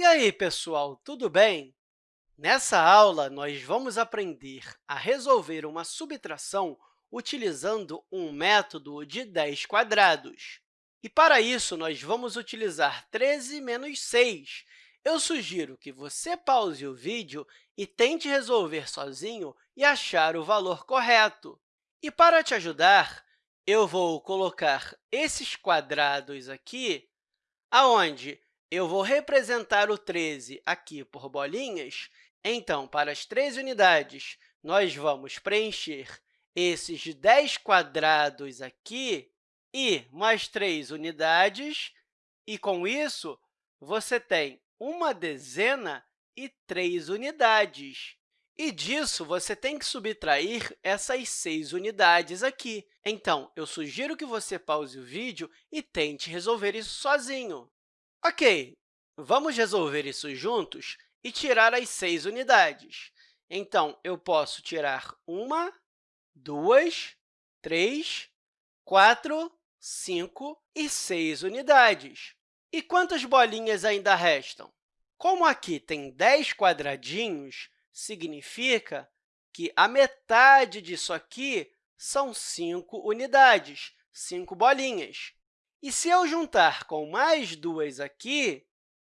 E aí, pessoal, tudo bem? Nessa aula, nós vamos aprender a resolver uma subtração utilizando um método de 10 quadrados. E, para isso, nós vamos utilizar 13 menos 6. Eu sugiro que você pause o vídeo e tente resolver sozinho e achar o valor correto. E, para te ajudar, eu vou colocar esses quadrados aqui, aonde eu vou representar o 13 aqui por bolinhas. Então, para as três unidades, nós vamos preencher esses 10 quadrados aqui e mais três unidades. E, com isso, você tem uma dezena e três unidades. E disso, você tem que subtrair essas seis unidades aqui. Então, eu sugiro que você pause o vídeo e tente resolver isso sozinho. Ok, vamos resolver isso juntos e tirar as seis unidades. Então, eu posso tirar uma, duas, três, quatro, cinco e seis unidades. E quantas bolinhas ainda restam? Como aqui tem 10 quadradinhos, significa que a metade disso aqui são 5 unidades, 5 bolinhas. E se eu juntar com mais duas aqui,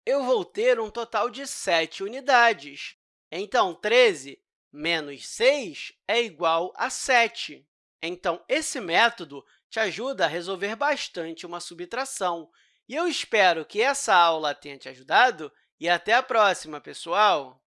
eu vou ter um total de 7 unidades. Então, 13 menos 6 é igual a 7. Então, esse método te ajuda a resolver bastante uma subtração. E eu espero que essa aula tenha te ajudado e até a próxima, pessoal!